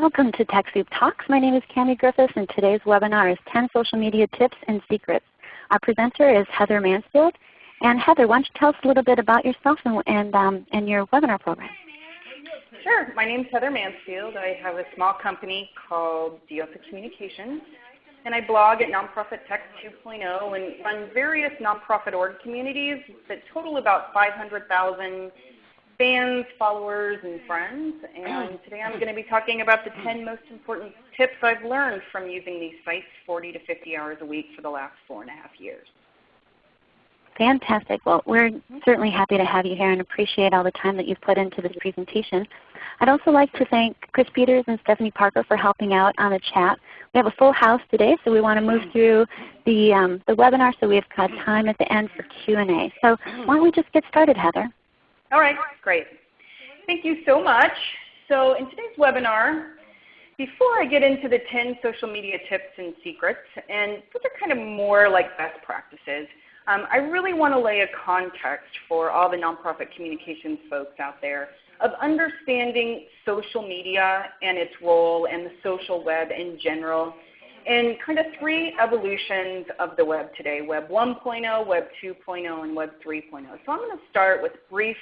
Welcome to TechSoup Talks. My name is Cami Griffiths and today's webinar is 10 Social Media Tips and Secrets. Our presenter is Heather Mansfield. And Heather, why don't you tell us a little bit about yourself and, and, um, and your webinar program? Sure. My name is Heather Mansfield. I have a small company called Diosa Communications. And I blog at Nonprofit Tech 2.0 and run various nonprofit org communities that total about 500,000 fans, followers, and friends. And mm. today I'm going to be talking about the 10 most important tips I've learned from using these sites 40 to 50 hours a week for the last four and a half years. Fantastic. Well, we're mm-hmm. certainly happy to have you here and appreciate all the time that you've put into this presentation. I'd also like to thank Chris Peters and Stephanie Parker for helping out on the chat. We have a full house today, so we want to move mm. through the, um, the webinar so we've got mm. time at the end for Q&A. So why don't we just get started, Heather? All right, great. Thank you so much. So in today's webinar, before I get into the 10 social media tips and secrets, and those are kind of more like best practices, um, I really want to lay a context for all the nonprofit communications folks out there of understanding social media and its role and the social web in general and kind of three evolutions of the web today, Web 1.0, Web 2.0, and Web 3.0. So I'm going to start with brief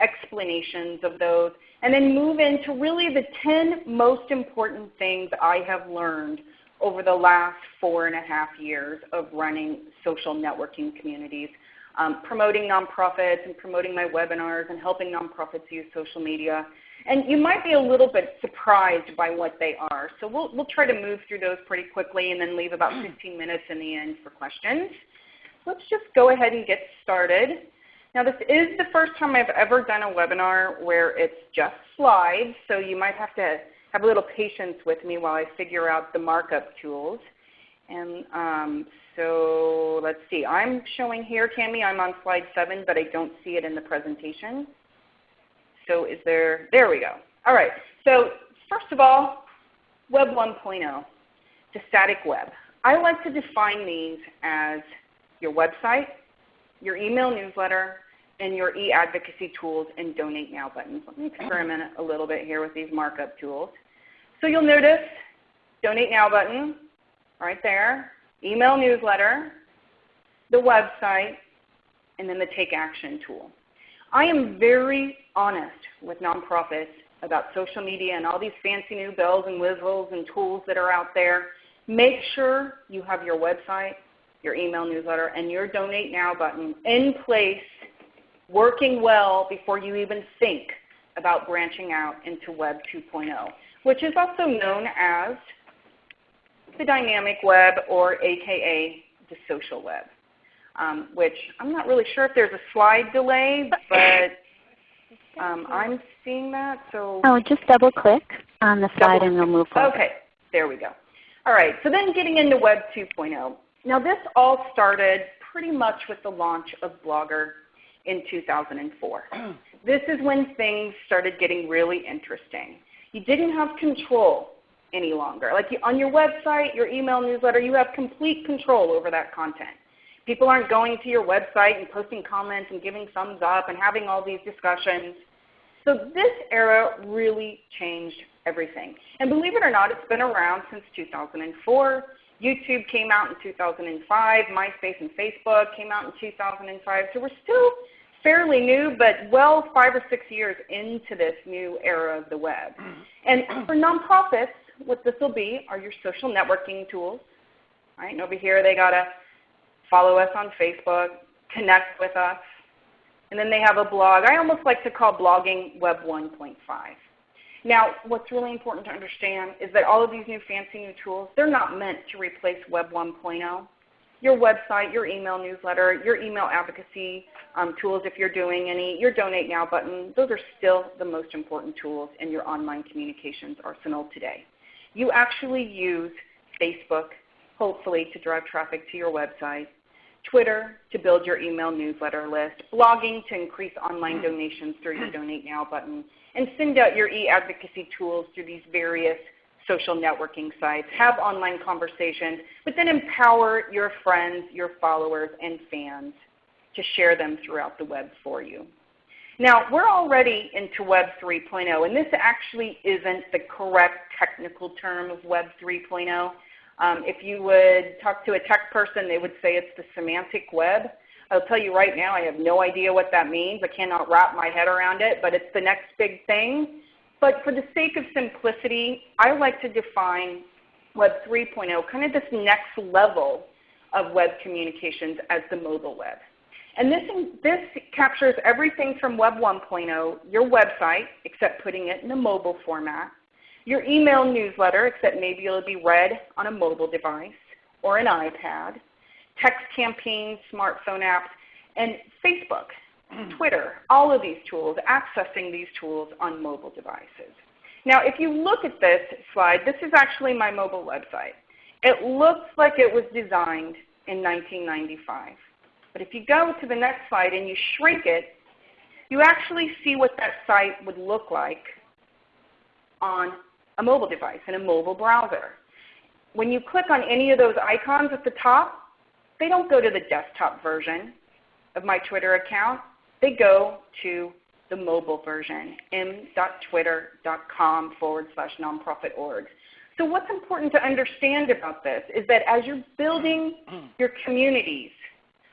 explanations of those, and then move into really the 10 most important things I have learned over the last four and a half years of running social networking communities, um, promoting nonprofits and promoting my webinars and helping nonprofits use social media. And you might be a little bit surprised by what they are. So we'll, we'll try to move through those pretty quickly and then leave about 15 minutes in the end for questions. Let's just go ahead and get started. Now this is the first time I've ever done a webinar where it's just slides, so you might have to have a little patience with me while I figure out the markup tools. And um, so let's see. I'm showing here, Cami, I'm on slide 7, but I don't see it in the presentation. So is there, there we go. All right. So first of all, Web 1.0, the static web. I like to define these as your website, your email newsletter, and your e-advocacy tools and Donate Now buttons. Let me experiment a little bit here with these markup tools. So you'll notice Donate Now button right there, email newsletter, the website, and then the Take Action tool. I am very honest with nonprofits about social media and all these fancy new bells and whistles and tools that are out there. Make sure you have your website, your email newsletter, and your Donate Now button in place, working well before you even think about branching out into Web 2.0, which is also known as the dynamic web or AKA the social web, um, which I'm not really sure if there's a slide delay, but um, I'm seeing that. So oh, just double click on the slide double and we'll move forward. Okay, there we go. All right, so then getting into Web 2.0. Now this all started pretty much with the launch of Blogger in 2004. this is when things started getting really interesting. You didn't have control any longer. Like you, on your website, your email newsletter, you have complete control over that content. People aren't going to your website and posting comments and giving thumbs up and having all these discussions. So this era really changed everything. And believe it or not, it's been around since 2004. YouTube came out in 2005. MySpace and Facebook came out in 2005. So we're still fairly new, but well five or six years into this new era of the web. Mm-hmm. And for nonprofits, what this will be are your social networking tools. Right? And over here they got to follow us on Facebook, connect with us, and then they have a blog. I almost like to call blogging Web 1.5. Now, what's really important to understand is that all of these new fancy new tools, they're not meant to replace Web 1.0. Your website, your email newsletter, your email advocacy um, tools if you're doing any, your Donate Now button, those are still the most important tools in your online communications arsenal today. You actually use Facebook, hopefully, to drive traffic to your website, Twitter to build your email newsletter list, blogging to increase online hmm. donations through your Donate Now button, and send out your e-advocacy tools through these various social networking sites, have online conversations, but then empower your friends, your followers, and fans to share them throughout the web for you. Now, we're already into Web 3.0, and this actually isn't the correct technical term of Web 3.0. Um, if you would talk to a tech person, they would say it's the semantic web. I'll tell you right now, I have no idea what that means. I cannot wrap my head around it, but it's the next big thing. But for the sake of simplicity, I like to define Web 3.0, kind of this next level of web communications as the mobile web. And this, this captures everything from Web 1.0, your website, except putting it in a mobile format, your email newsletter, except maybe it'll be read on a mobile device or an iPad, text campaigns, smartphone apps, and Facebook, Twitter, all of these tools, accessing these tools on mobile devices. Now if you look at this slide, this is actually my mobile website. It looks like it was designed in 1995. But if you go to the next slide and you shrink it, you actually see what that site would look like on a mobile device, and a mobile browser. When you click on any of those icons at the top, they don't go to the desktop version of my Twitter account. They go to the mobile version, m.twitter.com forward slash nonprofit org. So what's important to understand about this is that as you're building your communities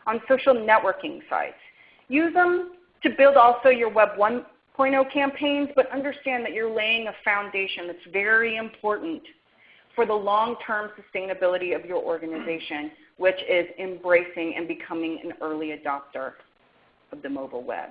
on social networking sites, use them to build also your Web 1.0 Oh campaigns, but understand that you're laying a foundation that's very important for the long-term sustainability of your organization, which is embracing and becoming an early adopter of the mobile web.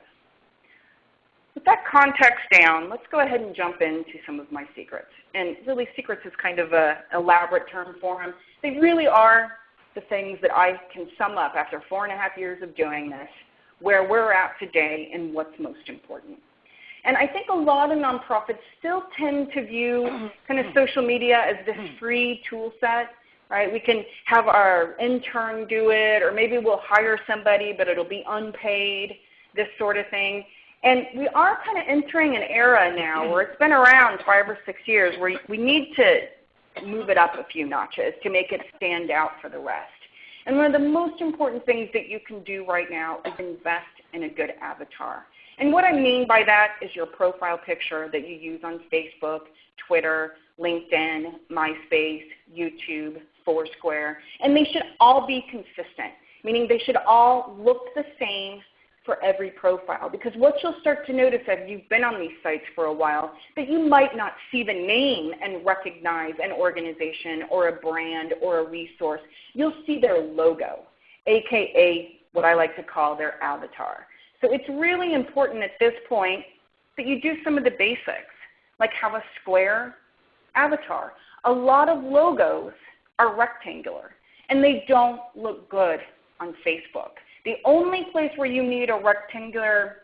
With that context down, let's go ahead and jump into some of my secrets. And really secrets is kind of an elaborate term for them. They really are the things that I can sum up after four and a half years of doing this, where we're at today and what's most important. And I think a lot of nonprofits still tend to view kind of mm-hmm. social media as this mm-hmm. free tool set. Right? We can have our intern do it, or maybe we'll hire somebody, but it'll be unpaid, this sort of thing. And we are kind of entering an era now where it's been around five or six years where we need to move it up a few notches to make it stand out for the rest. And one of the most important things that you can do right now is invest in a good avatar. And what I mean by that is your profile picture that you use on Facebook, Twitter, LinkedIn, MySpace, YouTube, Foursquare. And they should all be consistent, meaning they should all look the same for every profile. Because what you'll start to notice if you've been on these sites for a while, that you might not see the name and recognize an organization or a brand or a resource. You'll see their logo, aka what I like to call their avatar. So it's really important at this point that you do some of the basics, like have a square avatar. A lot of logos are rectangular, and they don't look good on Facebook. The only place where you need a rectangular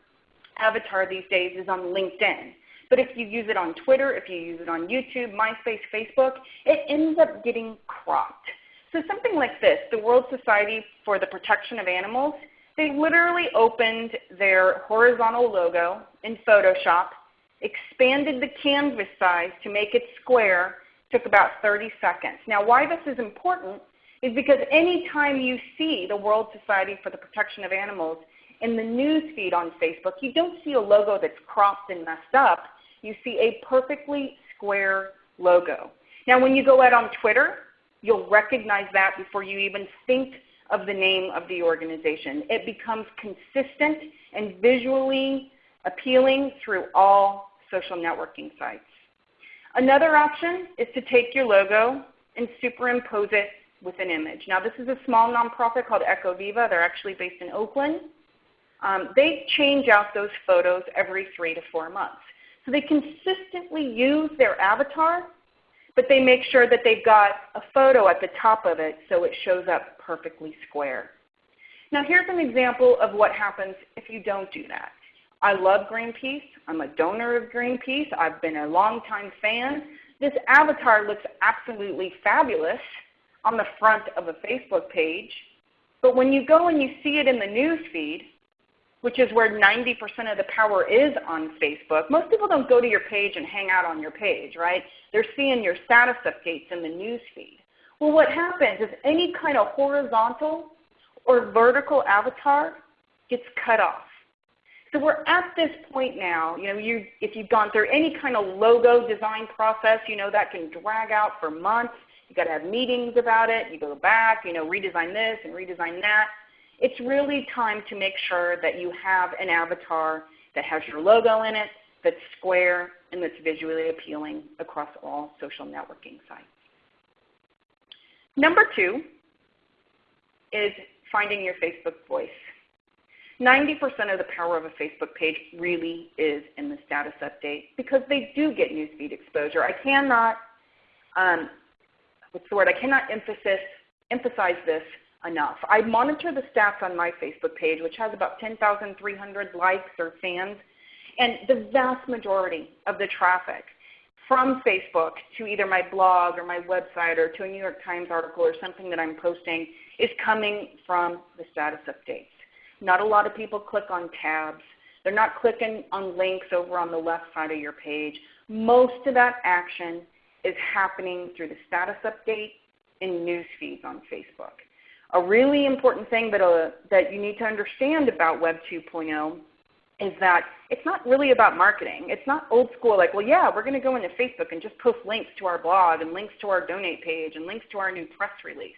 avatar these days is on LinkedIn. But if you use it on Twitter, if you use it on YouTube, MySpace, Facebook, it ends up getting cropped. So something like this, the World Society for the Protection of Animals, they literally opened their horizontal logo in Photoshop, expanded the canvas size to make it square, took about 30 seconds. Now why this is important is because anytime you see the World Society for the Protection of Animals in the news feed on Facebook, you don't see a logo that's cropped and messed up. You see a perfectly square logo. Now when you go out on Twitter, you'll recognize that before you even think of the name of the organization. It becomes consistent and visually appealing through all social networking sites. Another option is to take your logo and superimpose it with an image. Now this is a small nonprofit called EcoViva. They're actually based in Oakland. Um, they change out those photos every three to four months. So they consistently use their avatar but they make sure that they've got a photo at the top of it so it shows up perfectly square. Now here's an example of what happens if you don't do that. I love Greenpeace. I'm a donor of Greenpeace. I've been a longtime fan. This avatar looks absolutely fabulous on the front of a Facebook page. But when you go and you see it in the news feed, which is where 90% of the power is on Facebook. Most people don't go to your page and hang out on your page, right? They're seeing your status updates in the news feed. Well, what happens is any kind of horizontal or vertical avatar gets cut off. So we're at this point now, you know, you, if you've gone through any kind of logo design process, you know that can drag out for months. You've got to have meetings about it. You go back, you know, redesign this and redesign that. It's really time to make sure that you have an avatar that has your logo in it, that's square, and that's visually appealing across all social networking sites. Number two is finding your Facebook voice. 90% of the power of a Facebook page really is in the status update because they do get newsfeed exposure. I cannot, um, what's the word, I cannot emphasis, emphasize this enough. I monitor the stats on my Facebook page, which has about 10,300 likes or fans, and the vast majority of the traffic from Facebook to either my blog or my website or to a New York Times article or something that I'm posting is coming from the status updates. Not a lot of people click on tabs. They're not clicking on links over on the left side of your page. Most of that action is happening through the status update and news feeds on Facebook. A really important thing that, uh, that you need to understand about Web 2.0 is that it's not really about marketing. It's not old school like, well, yeah, we're going to go into Facebook and just post links to our blog and links to our donate page and links to our new press release.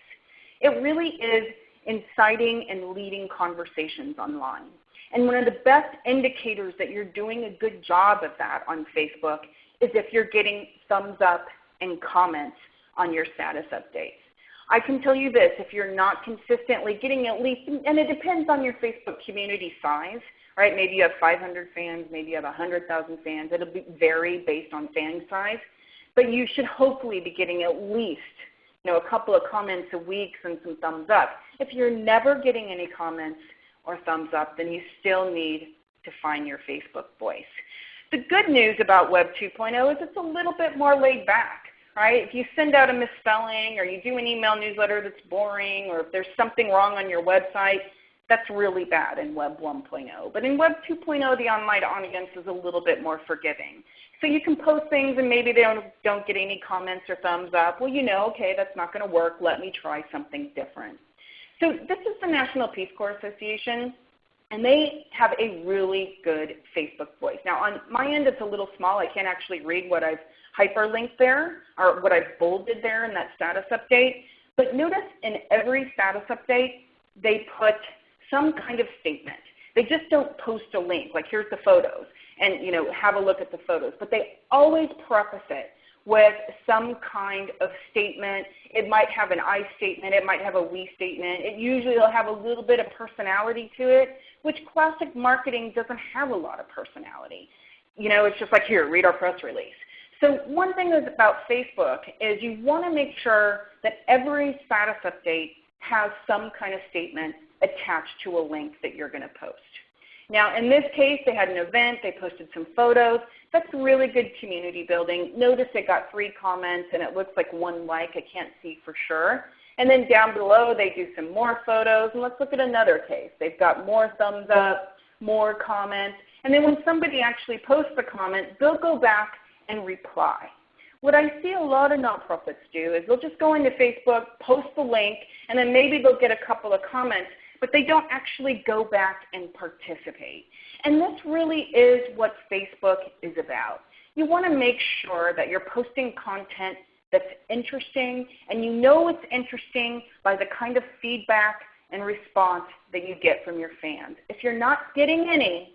It really is inciting and leading conversations online. And one of the best indicators that you're doing a good job of that on Facebook is if you're getting thumbs up and comments on your status updates. I can tell you this, if you're not consistently getting at least, and it depends on your Facebook community size, right? Maybe you have 500 fans, maybe you have 100,000 fans. It'll vary based on fan size. But you should hopefully be getting at least you know, a couple of comments a week and some thumbs up. If you're never getting any comments or thumbs up, then you still need to find your Facebook voice. The good news about Web 2.0 is it's a little bit more laid back. Right? If you send out a misspelling or you do an email newsletter that's boring or if there's something wrong on your website, that's really bad in Web 1.0. But in Web 2.0, the online audience is a little bit more forgiving. So you can post things and maybe they don't, don't get any comments or thumbs up. Well, you know, okay, that's not going to work. Let me try something different. So this is the National Peace Corps Association, and they have a really good Facebook voice. Now on my end, it's a little small. I can't actually read what I've hyperlinked there or what I've bolded there in that status update. But notice in every status update, they put some kind of statement. They just don't post a link, like here's the photos, and you know, have a look at the photos. But they always preface it with some kind of statement. It might have an I statement. It might have a we statement. It usually will have a little bit of personality to it, which classic marketing doesn't have a lot of personality. You know, it's just like, here, read our press release. So one thing is about Facebook is you want to make sure that every status update has some kind of statement attached to a link that you're going to post. Now in this case, they had an event, they posted some photos. That's really good community building. Notice it got three comments and it looks like one like, I can't see for sure. And then down below they do some more photos and let's look at another case. They've got more thumbs up, more comments. And then when somebody actually posts a comment, they'll go back and reply. What I see a lot of nonprofits do is they'll just go into Facebook, post the link, and then maybe they'll get a couple of comments, but they don't actually go back and participate. And this really is what Facebook is about. You want to make sure that you're posting content that's interesting, and you know it's interesting by the kind of feedback and response that you get from your fans. If you're not getting any,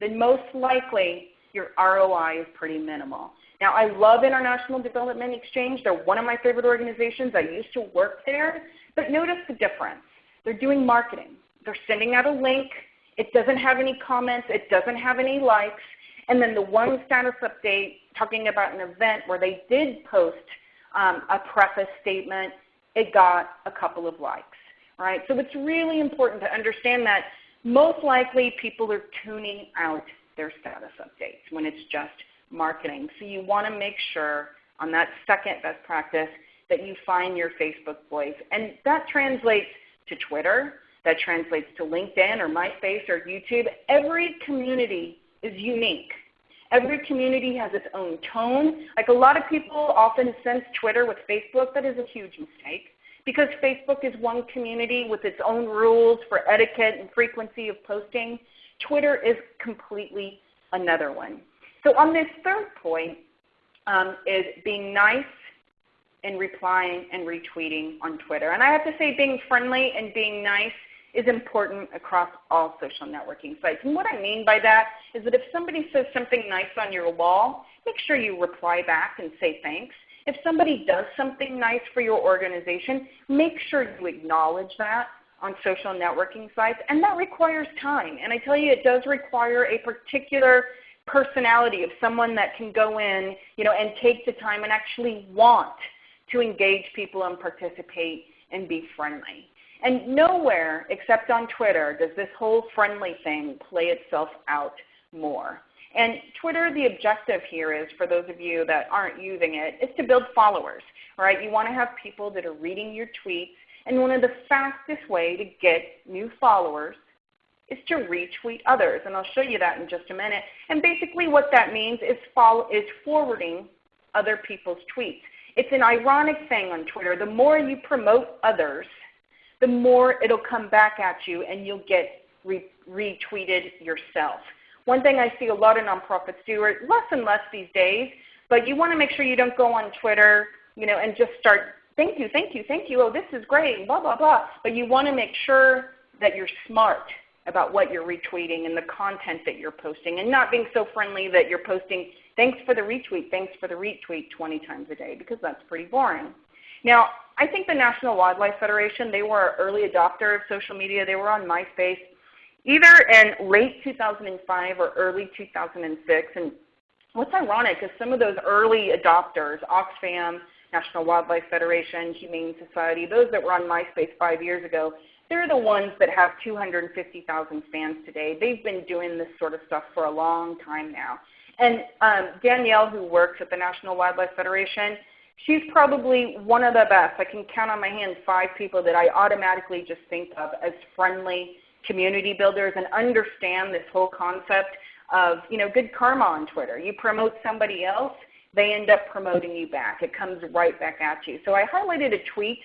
then most likely your ROI is pretty minimal. Now, I love International Development Exchange. They're one of my favorite organizations. I used to work there. But notice the difference. They're doing marketing. They're sending out a link. It doesn't have any comments. It doesn't have any likes. And then the one status update talking about an event where they did post um, a preface statement, it got a couple of likes. Right? So it's really important to understand that most likely people are tuning out their status updates when it's just marketing. So you want to make sure on that second best practice that you find your Facebook voice. And that translates to Twitter, that translates to LinkedIn or MySpace or YouTube. Every community is unique. Every community has its own tone. Like a lot of people often sense Twitter with Facebook. That is a huge mistake because Facebook is one community with its own rules for etiquette and frequency of posting. Twitter is completely another one. So on this third point um, is being nice and replying and retweeting on Twitter. And I have to say being friendly and being nice is important across all social networking sites. And what I mean by that is that if somebody says something nice on your wall, make sure you reply back and say thanks. If somebody does something nice for your organization, make sure you acknowledge that on social networking sites. And that requires time. And I tell you, it does require a particular personality of someone that can go in you know, and take the time and actually want to engage people and participate and be friendly. And nowhere except on Twitter does this whole friendly thing play itself out more. And Twitter, the objective here is, for those of you that aren't using it, is to build followers. Right? You want to have people that are reading your tweets. And one of the fastest way to get new followers is to retweet others. And I'll show you that in just a minute. And basically what that means is, follow, is forwarding other people's tweets. It's an ironic thing on Twitter. The more you promote others, the more it'll come back at you and you'll get re retweeted yourself. One thing I see a lot of nonprofits do, or less and less these days, but you want to make sure you don't go on Twitter you know, and just start, thank you, thank you, thank you, oh this is great, blah, blah, blah. But you want to make sure that you're smart about what you're retweeting and the content that you're posting and not being so friendly that you're posting thanks for the retweet, thanks for the retweet 20 times a day because that's pretty boring. Now, I think the National Wildlife Federation, they were an early adopter of social media. They were on MySpace either in late 2005 or early 2006. And what's ironic is some of those early adopters, Oxfam, National Wildlife Federation, Humane Society, those that were on MySpace five years ago, they're the ones that have 250,000 fans today. They've been doing this sort of stuff for a long time now. And um, Danielle, who works at the National Wildlife Federation, she's probably one of the best. I can count on my hand five people that I automatically just think of as friendly community builders and understand this whole concept of you know, good karma on Twitter. You promote somebody else, they end up promoting you back. It comes right back at you. So I highlighted a tweet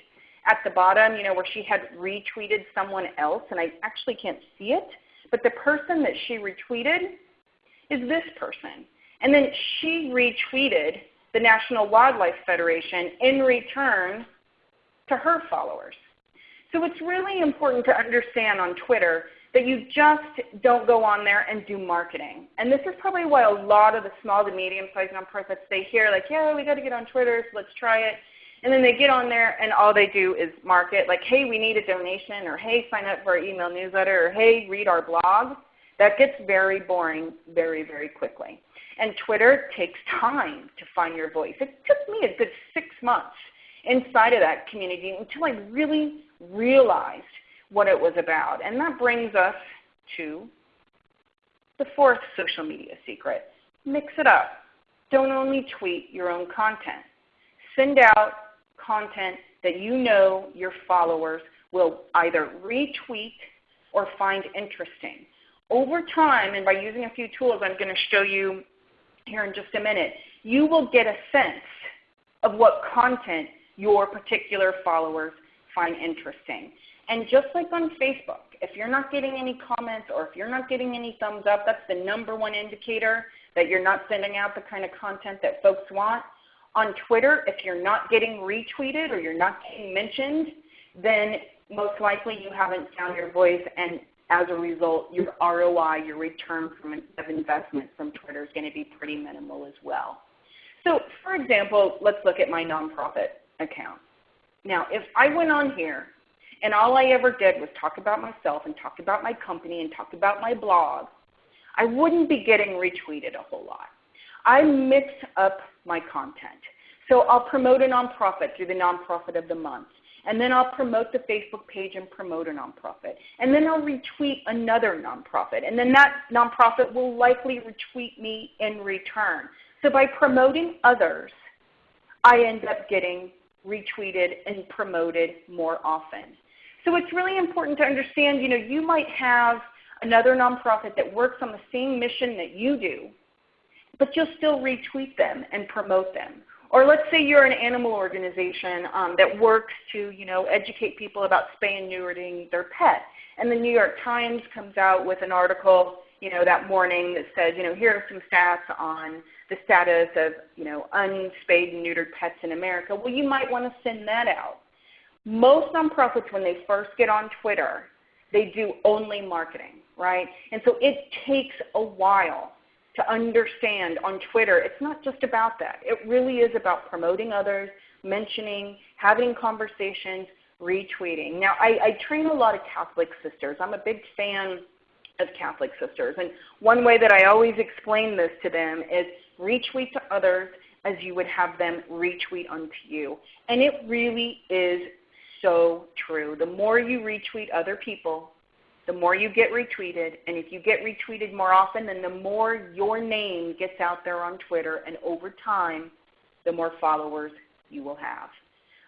at the bottom you know, where she had retweeted someone else, and I actually can't see it. But the person that she retweeted is this person. And then she retweeted the National Wildlife Federation in return to her followers. So it's really important to understand on Twitter that you just don't go on there and do marketing. And this is probably why a lot of the small to medium-sized nonprofits, they hear like, yeah, we got to get on Twitter, so let's try it. And then they get on there and all they do is market like, hey, we need a donation, or hey, sign up for our email newsletter, or hey, read our blog. That gets very boring very, very quickly. And Twitter takes time to find your voice. It took me a good six months inside of that community until I really realized what it was about. And that brings us to the fourth social media secret. Mix it up. Don't only tweet your own content. Send out content that you know your followers will either retweet or find interesting. Over time, and by using a few tools I'm going to show you here in just a minute, you will get a sense of what content your particular followers find interesting. And just like on Facebook, if you're not getting any comments or if you're not getting any thumbs up, that's the number one indicator that you're not sending out the kind of content that folks want. On Twitter, if you're not getting retweeted or you're not getting mentioned, then most likely you haven't found your voice and as a result, your ROI, your return from, of investment from Twitter is going to be pretty minimal as well. So for example, let's look at my nonprofit account. Now, if I went on here and all I ever did was talk about myself and talk about my company and talk about my blog, I wouldn't be getting retweeted a whole lot. I mix up my content. So I'll promote a nonprofit through the Nonprofit of the Month. And then I'll promote the Facebook page and promote a nonprofit. And then I'll retweet another nonprofit. And then that nonprofit will likely retweet me in return. So by promoting others, I end up getting retweeted and promoted more often. So it's really important to understand, you know, you might have another nonprofit that works on the same mission that you do, but you'll still retweet them and promote them. Or let's say you're an animal organization um, that works to you know, educate people about spay and neutering their pet. And the New York Times comes out with an article you know, that morning that says, you know, here are some stats on the status of, you know, unspayed and neutered pets in America. Well, you might want to send that out. Most nonprofits, when they first get on Twitter, they do only marketing, right? And so it takes a while to understand on Twitter, it's not just about that. It really is about promoting others, mentioning, having conversations, retweeting. Now, I, I train a lot of Catholic sisters. I'm a big fan of Catholic sisters. And one way that I always explain this to them is retweet to others as you would have them retweet unto you. And it really is so true. The more you retweet other people, the more you get retweeted. And if you get retweeted more often, then the more your name gets out there on Twitter. And over time, the more followers you will have.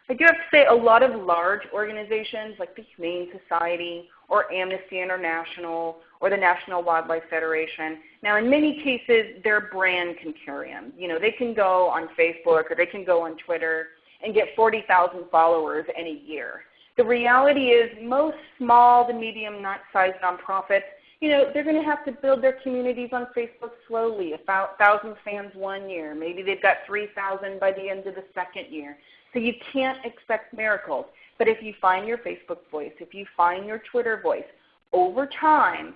I do have to say a lot of large organizations like the Humane Society or Amnesty International or the National Wildlife Federation, now in many cases their brand can carry them. You know, they can go on Facebook or they can go on Twitter and get 40,000 followers in a year. The reality is most small to medium sized nonprofits, you know, they're going to have to build their communities on Facebook slowly, a thousand fans one year. Maybe they've got 3,000 by the end of the second year. So you can't expect miracles. But if you find your Facebook voice, if you find your Twitter voice, over time,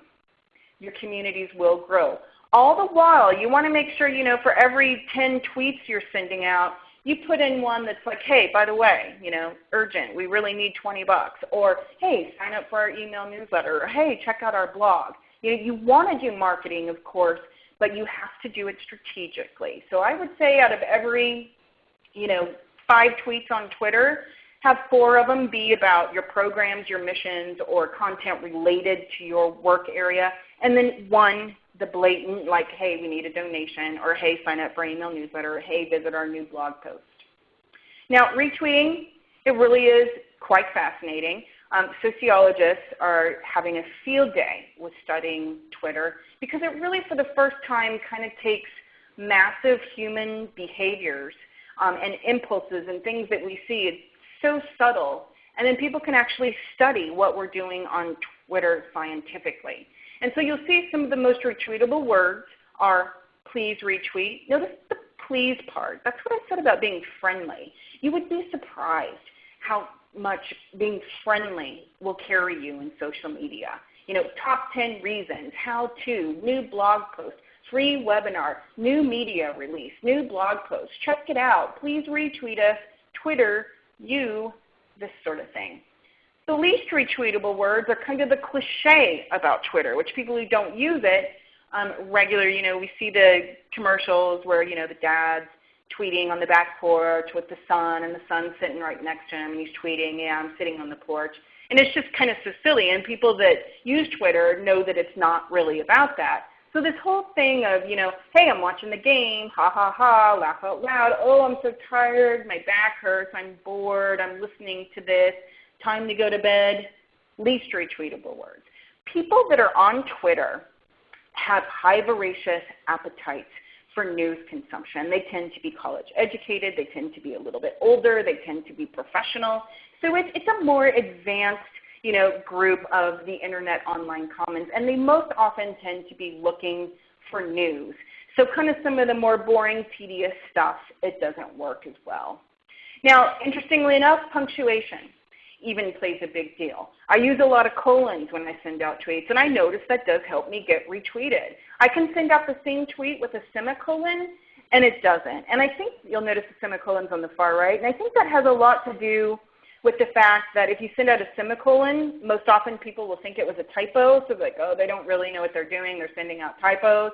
your communities will grow. All the while, you want to make sure, you know, for every 10 tweets you're sending out, you put in one that's like, hey, by the way, you know, urgent, we really need 20 bucks. Or, hey, sign up for our email newsletter. Or, hey, check out our blog. You, know, you want to do marketing, of course, but you have to do it strategically. So I would say out of every, you know, five tweets on Twitter, have four of them be about your programs, your missions, or content related to your work area, and then one the blatant like, hey, we need a donation, or hey, sign up for an email newsletter, or hey, visit our new blog post. Now, retweeting, it really is quite fascinating. Um, sociologists are having a field day with studying Twitter because it really, for the first time, kind of takes massive human behaviors um, and impulses and things that we see. So subtle. And then people can actually study what we're doing on Twitter scientifically. And so you'll see some of the most retweetable words are please retweet. Notice the please part. That's what I said about being friendly. You would be surprised how much being friendly will carry you in social media. You know, top 10 reasons, how to, new blog post, free webinar, new media release, new blog post. Check it out. Please retweet us, Twitter, you, this sort of thing. The least retweetable words are kind of the cliche about Twitter, which people who don't use it um, regular, you know, we see the commercials where, you know, the dad's tweeting on the back porch with the son and the son's sitting right next to him and he's tweeting, yeah, I'm sitting on the porch. And it's just kind of so silly. And people that use Twitter know that it's not really about that. So this whole thing of, you know, hey, I'm watching the game, ha ha ha, laugh out loud, oh, I'm so tired, my back hurts, I'm bored, I'm listening to this, time to go to bed, least retweetable words. People that are on Twitter have high voracious appetites for news consumption. They tend to be college educated, they tend to be a little bit older, they tend to be professional. So it's, it's a more advanced you know, group of the Internet online commons, and they most often tend to be looking for news. So kind of some of the more boring, tedious stuff, it doesn't work as well. Now, interestingly enough, punctuation even plays a big deal. I use a lot of colons when I send out tweets, and I notice that does help me get retweeted. I can send out the same tweet with a semicolon, and it doesn't. And I think you'll notice the semicolons on the far right, and I think that has a lot to do with the fact that if you send out a semicolon, most often people will think it was a typo. So like, oh, they don't really know what they're doing. They're sending out typos,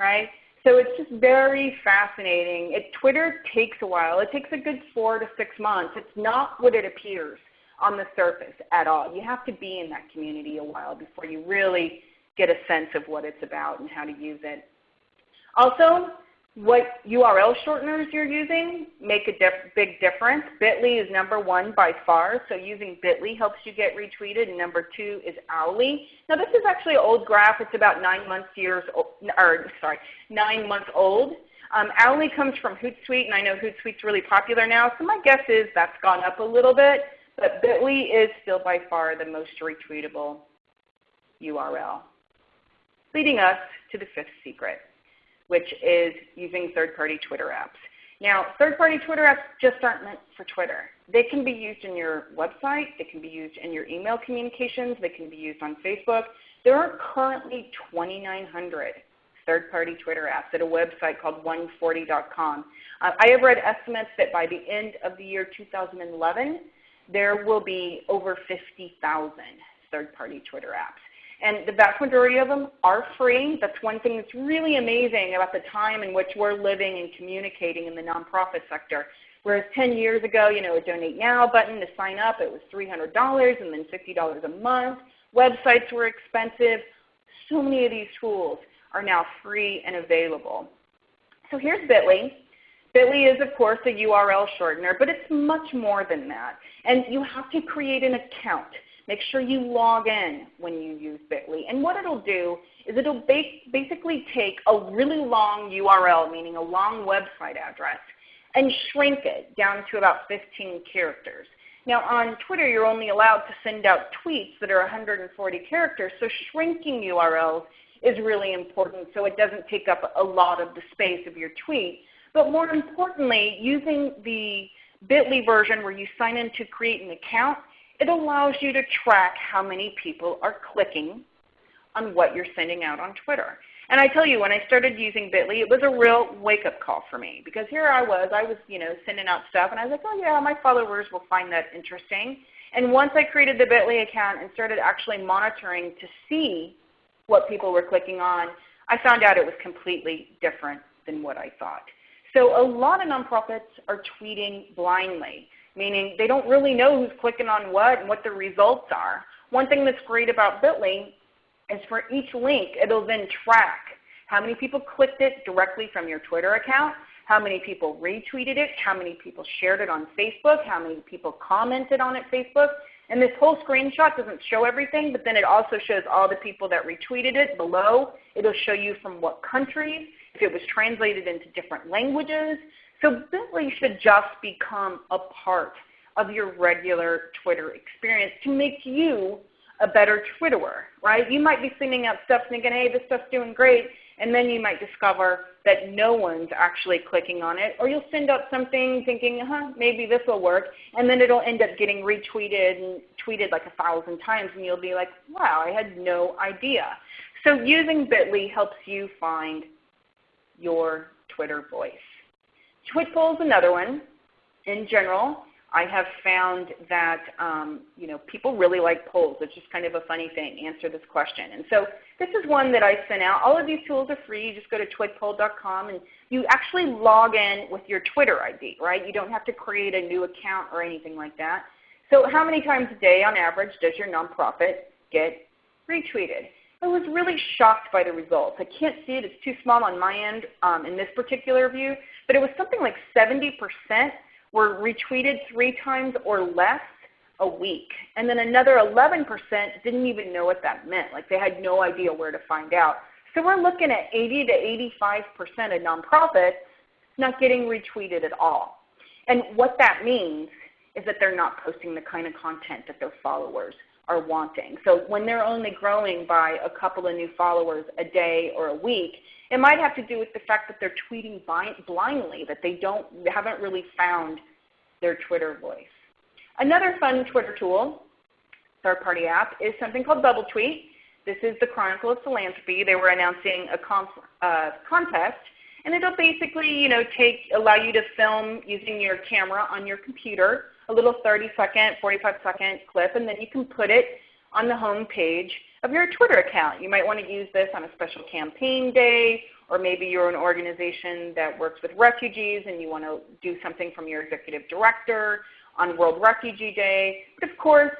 right? So it's just very fascinating. It, Twitter takes a while. It takes a good four to six months. It's not what it appears on the surface at all. You have to be in that community a while before you really get a sense of what it's about and how to use it. Also, what URL shorteners you're using make a big difference. Bitly is number one by far, so using Bitly helps you get retweeted, and number two is Owly. Now this is actually an old graph. It's about nine months years, or sorry, nine months old. Um, Owly comes from Hootsuite, and I know Hootsuite's really popular now, so my guess is that's gone up a little bit, but Bitly is still by far the most retweetable URL. leading us to the fifth secret, which is using third-party Twitter apps. Now, third-party Twitter apps just aren't meant for Twitter. They can be used in your website. They can be used in your email communications. They can be used on Facebook. There are currently 2,900 third-party Twitter apps at a website called 140.com. Uh, I have read estimates that by the end of the year 2011, there will be over 50,000 third-party Twitter apps. And the vast majority of them are free. That's one thing that's really amazing about the time in which we're living and communicating in the nonprofit sector. Whereas 10 years ago, you know, a donate now button to sign up, it was $300 and then $50 a month. Websites were expensive. So many of these tools are now free and available. So here's Bitly. Bitly is of course a URL shortener, but it's much more than that. And you have to create an account. Make sure you log in when you use Bitly. And what it'll do is it'll basically take a really long URL, meaning a long website address, and shrink it down to about 15 characters. Now on Twitter, you're only allowed to send out tweets that are 140 characters, so shrinking URLs is really important so it doesn't take up a lot of the space of your tweet. But more importantly, using the bit.ly version where you sign in to create an account it allows you to track how many people are clicking on what you're sending out on Twitter. And I tell you, when I started using Bitly, it was a real wake-up call for me because here I was, I was you know, sending out stuff, and I was like, oh yeah, my followers will find that interesting. And once I created the Bitly account and started actually monitoring to see what people were clicking on, I found out it was completely different than what I thought. So a lot of nonprofits are tweeting blindly meaning they don't really know who's clicking on what and what the results are. One thing that's great about Bitly is for each link, it'll then track how many people clicked it directly from your Twitter account, how many people retweeted it, how many people shared it on Facebook, how many people commented on it Facebook. And this whole screenshot doesn't show everything, but then it also shows all the people that retweeted it below. It'll show you from what countries, if it was translated into different languages. So Bitly should just become a part of your regular Twitter experience to make you a better Twitterer, right? You might be sending out stuff thinking, hey, this stuff's doing great, and then you might discover that no one's actually clicking on it. Or you'll send out something thinking, huh, maybe this will work, and then it'll end up getting retweeted and tweeted like a thousand times, and you'll be like, wow, I had no idea. So using Bitly helps you find your Twitter voice. Twitpoll is another one. In general, I have found that um, you know, people really like polls. It's just kind of a funny thing, answer this question. And so this is one that I sent out. All of these tools are free. You just go to twitpoll.com and you actually log in with your Twitter ID, right? You don't have to create a new account or anything like that. So how many times a day on average does your nonprofit get retweeted? I was really shocked by the results. I can't see it. It's too small on my end um, in this particular view. But it was something like 70% were retweeted three times or less a week. And then another 11% didn't even know what that meant. Like they had no idea where to find out. So we're looking at 80 to 85% of nonprofits not getting retweeted at all. And what that means is that they're not posting the kind of content that their followers are wanting. So when they're only growing by a couple of new followers a day or a week, it might have to do with the fact that they're tweeting blindly, that they don't, haven't really found their Twitter voice. Another fun Twitter tool, third-party app, is something called Bubble Tweet. This is the Chronicle of Philanthropy. They were announcing a uh, contest, and it'll basically you know, take, allow you to film using your camera on your computer, a little 30 second, 45 second clip, and then you can put it on the home page of your Twitter account. You might want to use this on a special campaign day, or maybe you're an organization that works with refugees and you want to do something from your executive director on World Refugee Day. But of course,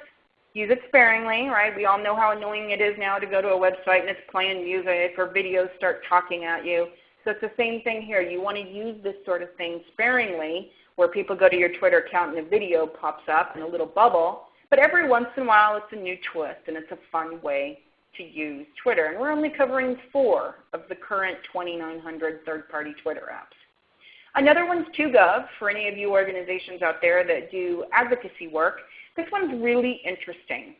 use it sparingly, right? We all know how annoying it is now to go to a website and it's playing music or videos start talking at you. So it's the same thing here. You want to use this sort of thing sparingly where people go to your Twitter account and a video pops up in a little bubble but every once in a while it's a new twist and it's a fun way to use Twitter. And we're only covering four of the current 2,900 third-party Twitter apps. Another one's 2Gov for any of you organizations out there that do advocacy work. This one's really interesting.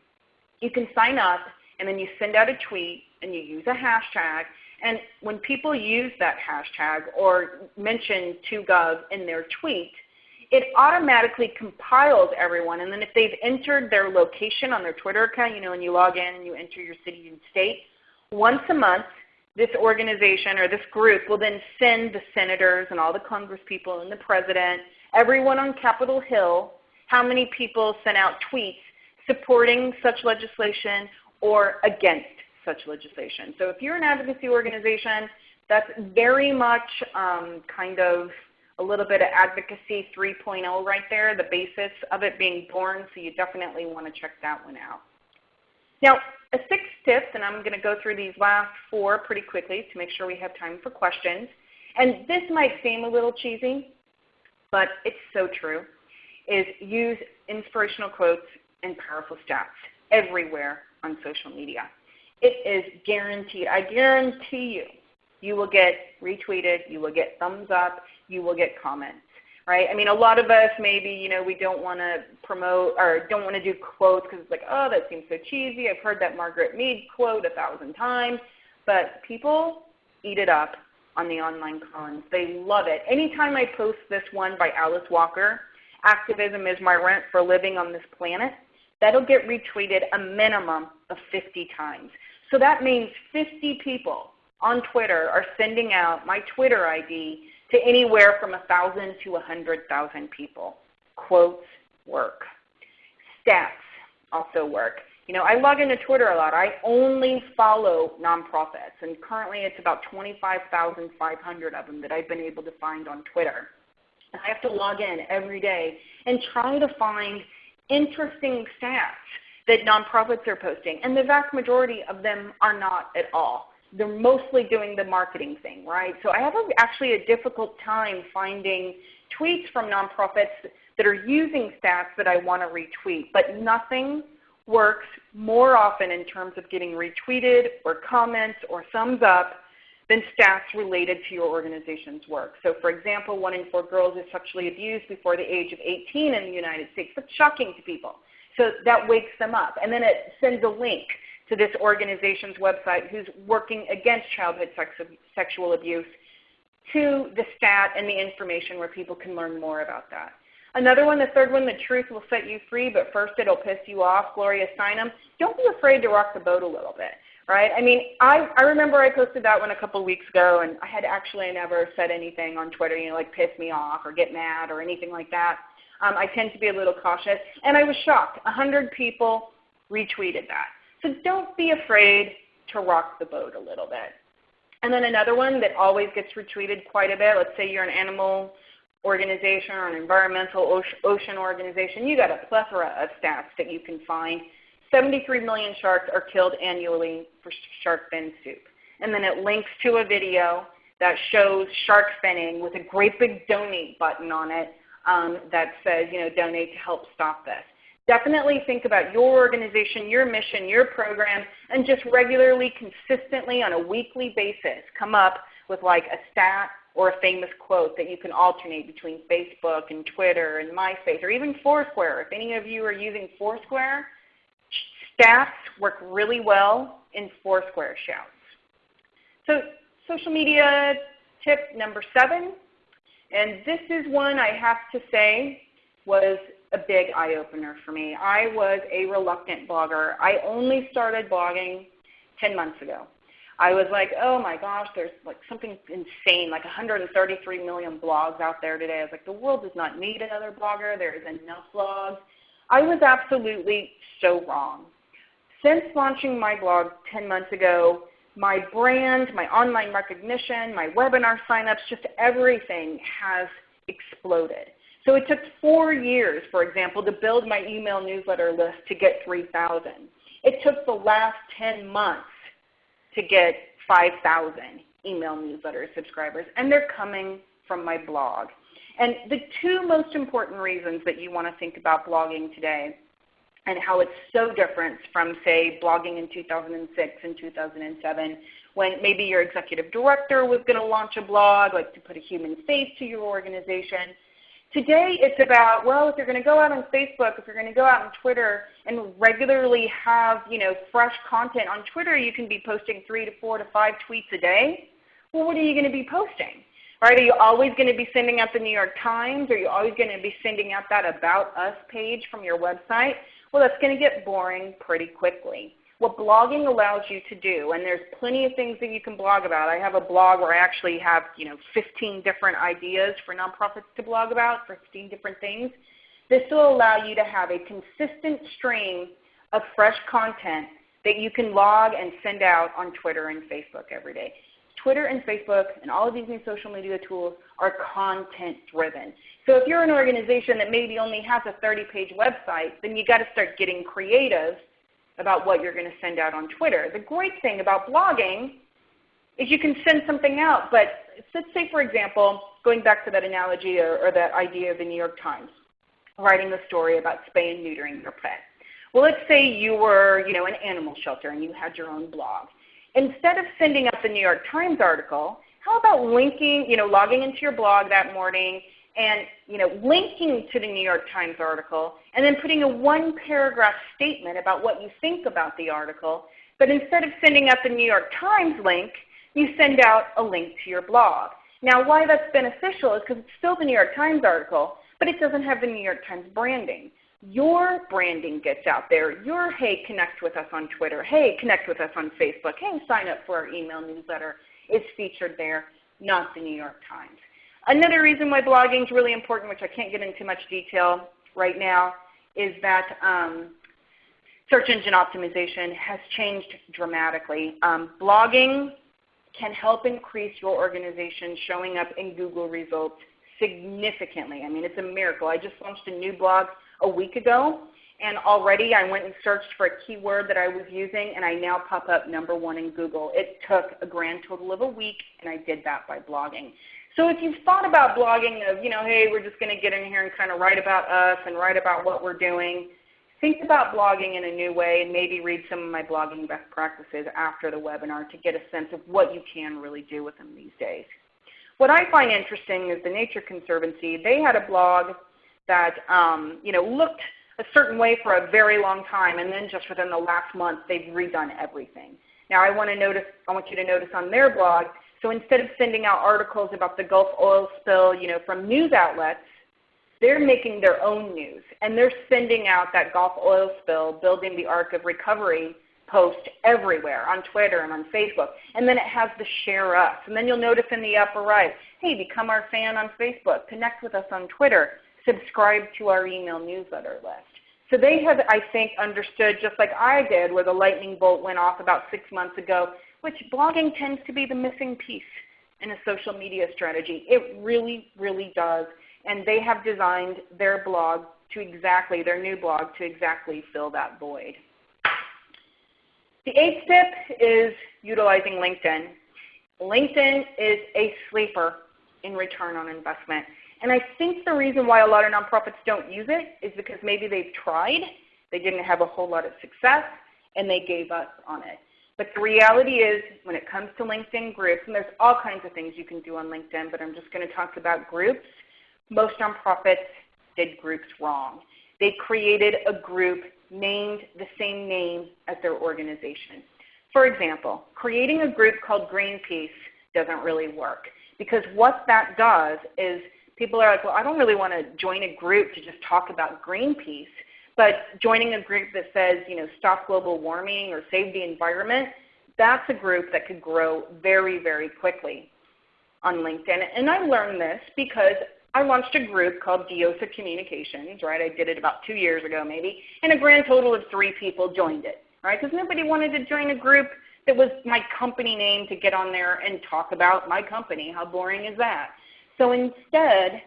You can sign up and then you send out a tweet and you use a hashtag. And when people use that hashtag or mention 2Gov in their tweet, it automatically compiles everyone. And then if they've entered their location on their Twitter account, you know, when you log in and you enter your city and state, once a month this organization or this group will then send the senators and all the congresspeople and the president, everyone on Capitol Hill, how many people sent out tweets supporting such legislation or against such legislation. So if you're an advocacy organization, that's very much um, kind of a little bit of advocacy 3.0 right there, the basis of it being born, so you definitely want to check that one out. Now, a sixth tip, and I'm going to go through these last four pretty quickly to make sure we have time for questions. And this might seem a little cheesy, but it's so true, is use inspirational quotes and powerful stats everywhere on social media. It is guaranteed. I guarantee you, you will get retweeted, you will get thumbs up, you will get comments. Right? I mean, a lot of us maybe, you know, we don't want to promote or don't want to do quotes because it's like, oh, that seems so cheesy. I've heard that Margaret Mead quote a thousand times. But people eat it up on the online cons. They love it. Anytime I post this one by Alice Walker, Activism is my rent for living on this planet, that'll get retweeted a minimum of 50 times. So that means 50 people on Twitter are sending out my Twitter ID to anywhere from 1,000 to 100,000 people. Quotes work. Stats also work. You know, I log into Twitter a lot. I only follow nonprofits, and currently it's about 25,500 of them that I've been able to find on Twitter. And I have to log in every day and try to find interesting stats that nonprofits are posting, and the vast majority of them are not at all. They're mostly doing the marketing thing, right? So I have a, actually a difficult time finding tweets from nonprofits that are using stats that I want to retweet, but nothing works more often in terms of getting retweeted or comments or thumbs up than stats related to your organization's work. So for example, one in four girls is sexually abused before the age of 18 in the United States. That's shocking to people. So that wakes them up. And then it sends a link to this organization's website who's working against childhood sex, sexual abuse to the stat and the information where people can learn more about that. Another one, the third one, the truth will set you free, but first it'll piss you off. Gloria Steinem. Don't be afraid to rock the boat a little bit, right? I mean, I, I remember I posted that one a couple weeks ago, and I had actually never said anything on Twitter, you know, like piss me off or get mad or anything like that. Um, I tend to be a little cautious. And I was shocked. 100 people retweeted that. So don't be afraid to rock the boat a little bit. And then another one that always gets retweeted quite a bit, let's say you're an animal organization or an environmental ocean organization, you got a plethora of stats that you can find. 73 million sharks are killed annually for shark fin soup. And then it links to a video that shows shark finning with a great big donate button on it um, that says, you know, donate to help stop this. Definitely think about your organization, your mission, your program, and just regularly, consistently, on a weekly basis, come up with like a stat or a famous quote that you can alternate between Facebook and Twitter and MySpace or even Foursquare. If any of you are using Foursquare, stats work really well in Foursquare shouts. So social media tip number seven, and this is one I have to say was a big eye-opener for me. I was a reluctant blogger. I only started blogging 10 months ago. I was like, oh my gosh, there's like something insane, like 133 million blogs out there today. I was like, the world does not need another blogger. There is enough blogs. I was absolutely so wrong. Since launching my blog 10 months ago, my brand, my online recognition, my webinar signups, just everything has exploded. So it took four years, for example, to build my email newsletter list to get 3,000. It took the last 10 months to get 5,000 email newsletter subscribers, and they're coming from my blog. And the two most important reasons that you want to think about blogging today and how it's so different from, say, blogging in 2006 and 2007 when maybe your executive director was going to launch a blog, like to put a human face to your organization. Today it's about, well, if you're going to go out on Facebook, if you're going to go out on Twitter and regularly have you know, fresh content on Twitter, you can be posting three to four to five tweets a day. Well, what are you going to be posting? Right? Are you always going to be sending out the New York Times? Are you always going to be sending out that About Us page from your website? Well, that's going to get boring pretty quickly what blogging allows you to do, and there's plenty of things that you can blog about. I have a blog where I actually have you know 15 different ideas for nonprofits to blog about, 15 different things. This will allow you to have a consistent stream of fresh content that you can log and send out on Twitter and Facebook every day. Twitter and Facebook and all of these new social media tools are content driven. So if you're an organization that maybe only has a 30 page website, then you've got to start getting creative about what you're going to send out on Twitter. The great thing about blogging is you can send something out, but let's say for example, going back to that analogy or, or that idea of the New York Times, writing a story about spay and neutering your pet. Well, let's say you were you know, an animal shelter and you had your own blog. Instead of sending out the New York Times article, how about linking, you know, logging into your blog that morning and you know, linking to the New York Times article and then putting a one paragraph statement about what you think about the article. But instead of sending out the New York Times link, you send out a link to your blog. Now why that's beneficial is because it's still the New York Times article, but it doesn't have the New York Times branding. Your branding gets out there. Your, hey, connect with us on Twitter. Hey, connect with us on Facebook. Hey, sign up for our email newsletter is featured there, not the New York Times. Another reason why blogging is really important, which I can't get into much detail right now, is that um, search engine optimization has changed dramatically. Um, blogging can help increase your organization showing up in Google results significantly. I mean, it's a miracle. I just launched a new blog a week ago, and already I went and searched for a keyword that I was using, and I now pop up number one in Google. It took a grand total of a week, and I did that by blogging. So if you've thought about blogging of, you know, hey, we're just going to get in here and kind of write about us and write about what we're doing, think about blogging in a new way and maybe read some of my blogging best practices after the webinar to get a sense of what you can really do with them these days. What I find interesting is the Nature Conservancy. They had a blog that um, you know, looked a certain way for a very long time, and then just within the last month, they've redone everything. Now I want, to notice, I want you to notice on their blog so instead of sending out articles about the Gulf oil spill you know, from news outlets, they're making their own news. And they're sending out that Gulf oil spill, building the arc of recovery post everywhere on Twitter and on Facebook. And then it has the share us. And then you'll notice in the upper right, hey, become our fan on Facebook, connect with us on Twitter, subscribe to our email newsletter list. So they have, I think, understood just like I did where the lightning bolt went off about six months ago, which blogging tends to be the missing piece in a social media strategy. It really, really does. And they have designed their blog to exactly, their new blog to exactly fill that void. The eighth tip is utilizing LinkedIn. LinkedIn is a sleeper in return on investment. And I think the reason why a lot of nonprofits don't use it is because maybe they've tried, they didn't have a whole lot of success, and they gave up on it. But the reality is when it comes to LinkedIn groups, and there's all kinds of things you can do on LinkedIn, but I'm just going to talk about groups. Most nonprofits did groups wrong. They created a group named the same name as their organization. For example, creating a group called Greenpeace doesn't really work because what that does is people are like, well, I don't really want to join a group to just talk about Greenpeace. But joining a group that says, you know, stop global warming or save the environment, that's a group that could grow very, very quickly on LinkedIn. And I learned this because I launched a group called Diosa Communications, right? I did it about two years ago maybe, and a grand total of three people joined it, right? Because nobody wanted to join a group that was my company name to get on there and talk about my company. How boring is that? So instead,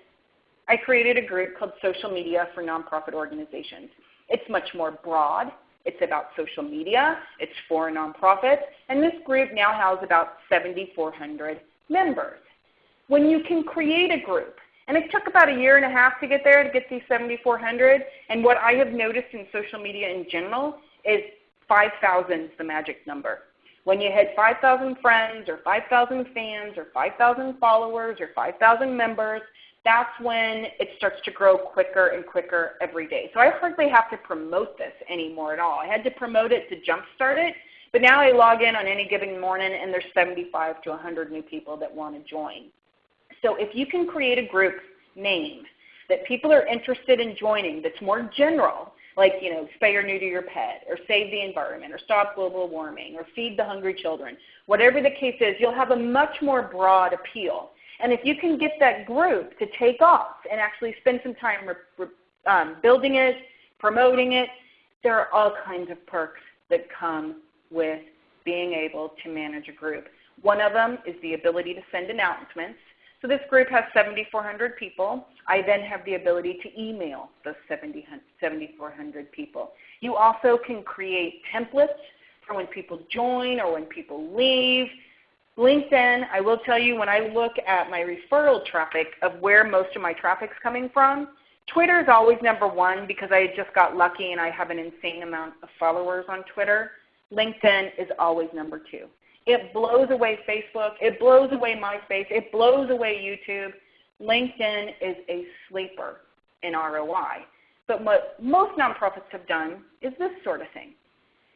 I created a group called Social Media for Nonprofit Organizations. It's much more broad. It's about social media. It's for nonprofits. And this group now has about 7,400 members. When you can create a group, and it took about a year and a half to get there to get these 7,400, and what I have noticed in social media in general is 5,000 is the magic number. When you hit 5,000 friends or 5,000 fans or 5,000 followers or 5,000 members, that's when it starts to grow quicker and quicker every day. So I hardly have to promote this anymore at all. I had to promote it to jumpstart it, but now I log in on any given morning and there's 75 to 100 new people that want to join. So if you can create a group name that people are interested in joining that's more general, like you know, spay or neuter your pet, or save the environment, or stop global warming, or feed the hungry children, whatever the case is, you'll have a much more broad appeal. And if you can get that group to take off and actually spend some time um, building it, promoting it, there are all kinds of perks that come with being able to manage a group. One of them is the ability to send announcements. So this group has 7,400 people. I then have the ability to email those 7,400 people. You also can create templates for when people join or when people leave. LinkedIn, I will tell you when I look at my referral traffic of where most of my traffic is coming from, Twitter is always number one because I just got lucky and I have an insane amount of followers on Twitter. LinkedIn is always number two. It blows away Facebook. It blows away MySpace. It blows away YouTube. LinkedIn is a sleeper in ROI. But what most nonprofits have done is this sort of thing,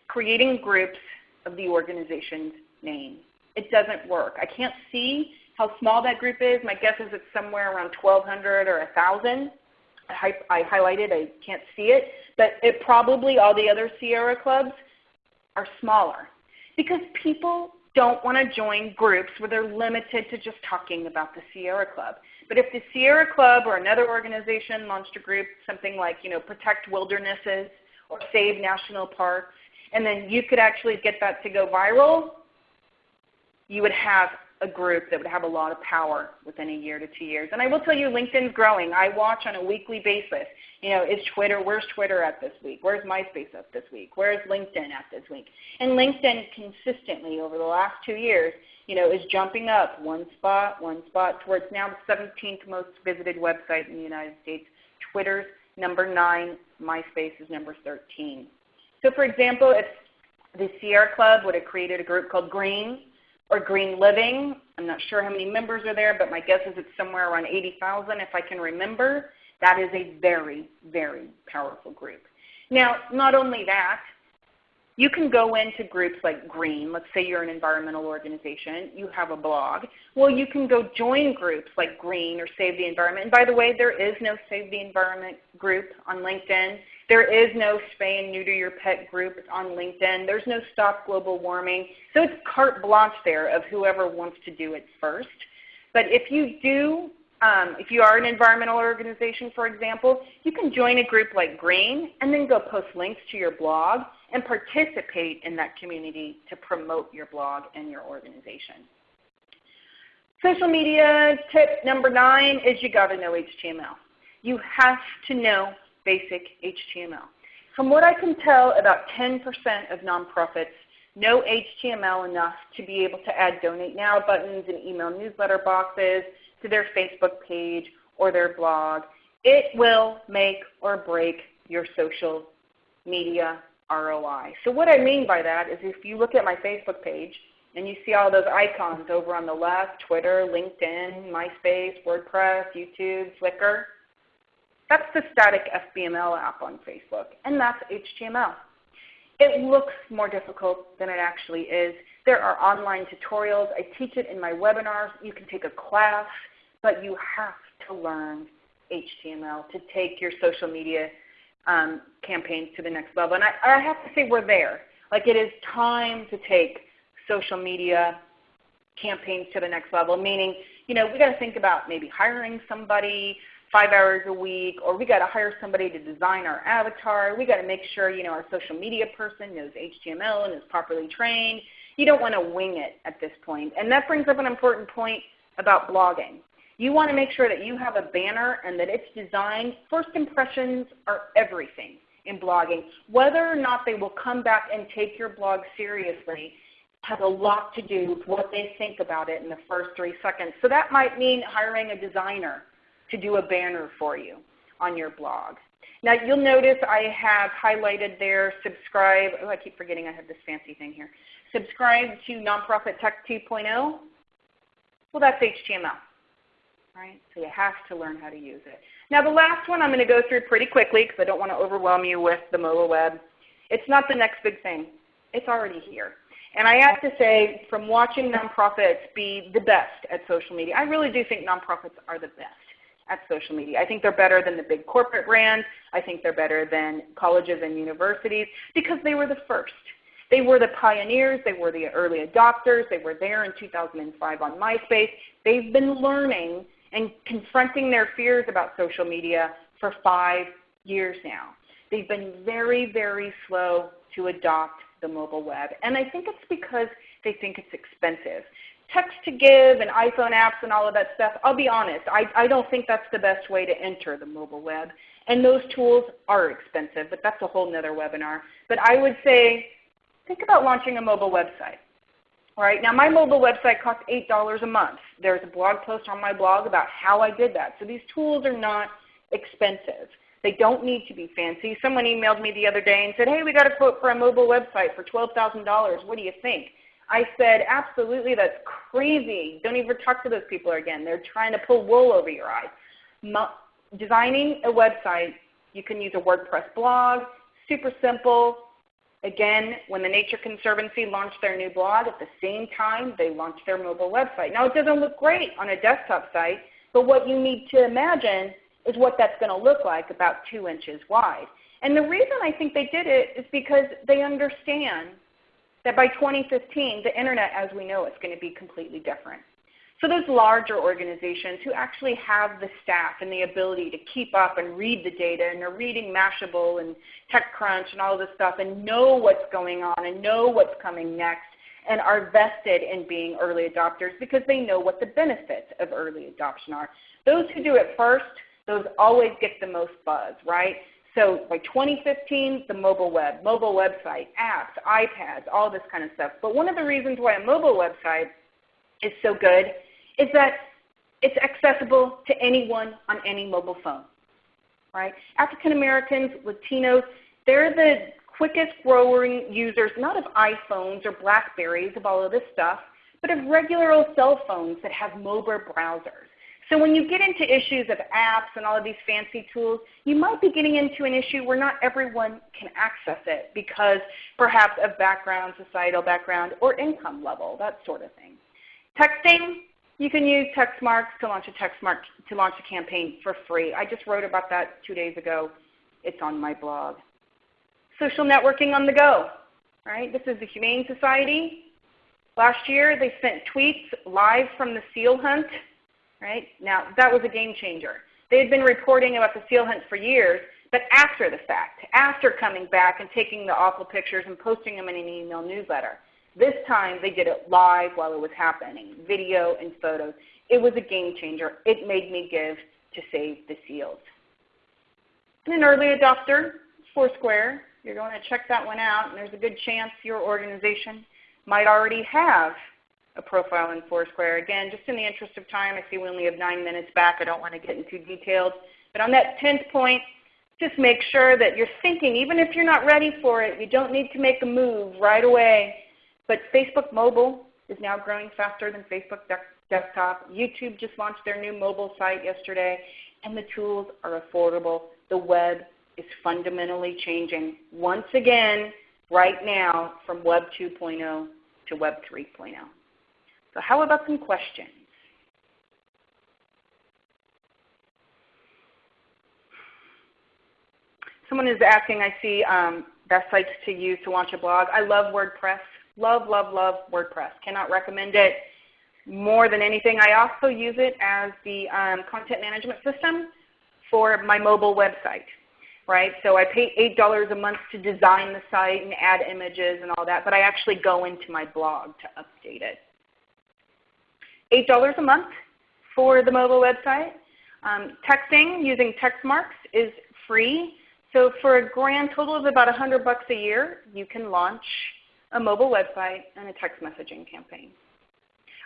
creating groups of the organization's name. It doesn't work. I can't see how small that group is. My guess is it's somewhere around 1,200 or 1,000. I, I highlighted, I can't see it. But it probably, all the other Sierra clubs are smaller because people don't want to join groups where they're limited to just talking about the Sierra Club. But if the Sierra Club or another organization launched a group, something like you know, Protect Wildernesses or Save National Parks, and then you could actually get that to go viral, you would have a group that would have a lot of power within a year to two years. And I will tell you, LinkedIn's growing. I watch on a weekly basis. You know, is Twitter, where's Twitter at this week? Where's MySpace at this week? Where's LinkedIn at this week? And LinkedIn consistently over the last two years, you know, is jumping up one spot, one spot towards now the 17th most visited website in the United States. Twitter's number 9, MySpace is number 13. So for example, if the Sierra Club would have created a group called Green, or Green Living. I'm not sure how many members are there, but my guess is it's somewhere around 80,000 if I can remember. That is a very, very powerful group. Now, not only that, you can go into groups like Green. Let's say you're an environmental organization. You have a blog. Well, you can go join groups like Green or Save the Environment. And by the way, there is no Save the Environment group on LinkedIn. There is no spay and neuter your pet group on LinkedIn. There's no stop global warming. So it's carte blanche there of whoever wants to do it first. But if you do, um, if you are an environmental organization, for example, you can join a group like Green and then go post links to your blog and participate in that community to promote your blog and your organization. Social media tip number nine is you got to know HTML. You have to know basic HTML. From what I can tell, about 10% of nonprofits know HTML enough to be able to add donate now buttons and email newsletter boxes to their Facebook page or their blog. It will make or break your social media ROI. So what I mean by that is if you look at my Facebook page and you see all those icons over on the left, Twitter, LinkedIn, MySpace, WordPress, YouTube, Flickr, that's the static FBML app on Facebook, and that's HTML. It looks more difficult than it actually is. There are online tutorials. I teach it in my webinars. You can take a class, but you have to learn HTML to take your social media um, campaigns to the next level. And I, I have to say we're there. Like it is time to take social media campaigns to the next level, meaning, you know, we got to think about maybe hiring somebody, five hours a week, or we got to hire somebody to design our avatar. We got to make sure you know our social media person knows HTML and is properly trained. You don't want to wing it at this point. And that brings up an important point about blogging. You want to make sure that you have a banner and that it's designed. First impressions are everything in blogging. Whether or not they will come back and take your blog seriously has a lot to do with what they think about it in the first three seconds. So that might mean hiring a designer to do a banner for you on your blog. Now you'll notice I have highlighted there subscribe. Oh, I keep forgetting I have this fancy thing here. Subscribe to Nonprofit Tech 2.0. Well, that's HTML. right? So you have to learn how to use it. Now the last one I'm going to go through pretty quickly because I don't want to overwhelm you with the mobile web. It's not the next big thing. It's already here. And I have to say, from watching nonprofits be the best at social media, I really do think nonprofits are the best at social media. I think they're better than the big corporate brands. I think they're better than colleges and universities because they were the first. They were the pioneers. They were the early adopters. They were there in 2005 on MySpace. They've been learning and confronting their fears about social media for five years now. They've been very, very slow to adopt the mobile web. And I think it's because they think it's expensive. Text to give and iPhone apps and all of that stuff, I'll be honest, I, I don't think that's the best way to enter the mobile web. And those tools are expensive, but that's a whole nother webinar. But I would say think about launching a mobile website. Right, now my mobile website costs $8 a month. There's a blog post on my blog about how I did that. So these tools are not expensive. They don't need to be fancy. Someone emailed me the other day and said, hey, we got a quote for a mobile website for $12,000. What do you think? I said, absolutely, that's crazy. Don't even talk to those people again. They're trying to pull wool over your eyes. Mo designing a website, you can use a WordPress blog, super simple. Again, when the Nature Conservancy launched their new blog, at the same time they launched their mobile website. Now it doesn't look great on a desktop site, but what you need to imagine is what that's going to look like about 2 inches wide. And the reason I think they did it is because they understand that by 2015, the Internet as we know it is going to be completely different. So those larger organizations who actually have the staff and the ability to keep up and read the data and are reading Mashable and TechCrunch and all this stuff and know what's going on and know what's coming next and are vested in being early adopters because they know what the benefits of early adoption are. Those who do it first those always get the most buzz, right? So by 2015, the mobile web, mobile website, apps, iPads, all this kind of stuff. But one of the reasons why a mobile website is so good is that it's accessible to anyone on any mobile phone. Right? African Americans, Latinos, they're the quickest growing users, not of iPhones or Blackberries, of all of this stuff, but of regular old cell phones that have mobile browsers. So when you get into issues of apps and all of these fancy tools, you might be getting into an issue where not everyone can access it because perhaps of background, societal background, or income level, that sort of thing. Texting, you can use Textmarks to launch a Textmark to launch a campaign for free. I just wrote about that two days ago. It's on my blog. Social networking on the go. Right? This is the Humane Society. Last year they sent tweets live from the seal hunt Right? Now, that was a game changer. They had been reporting about the seal hunt for years, but after the fact, after coming back and taking the awful pictures and posting them in an email newsletter. This time they did it live while it was happening, video and photos. It was a game changer. It made me give to save the seals. And an early adopter, Foursquare. You're going to check that one out, and there's a good chance your organization might already have a profile in Foursquare. Again, just in the interest of time, I see we only have nine minutes back. I don't want to get into details. But on that 10th point, just make sure that you're thinking, even if you're not ready for it, you don't need to make a move right away. But Facebook mobile is now growing faster than Facebook desktop. YouTube just launched their new mobile site yesterday, and the tools are affordable. The web is fundamentally changing once again right now from Web 2.0 to Web 3.0. So how about some questions? Someone is asking, I see um, best sites to use to launch a blog. I love WordPress. Love, love, love WordPress. Cannot recommend it more than anything. I also use it as the um, content management system for my mobile website. Right? So I pay $8 a month to design the site and add images and all that, but I actually go into my blog to update it. $8 a month for the mobile website. Um, texting using Textmarks is free. So for a grand total of about 100 bucks a year, you can launch a mobile website and a text messaging campaign.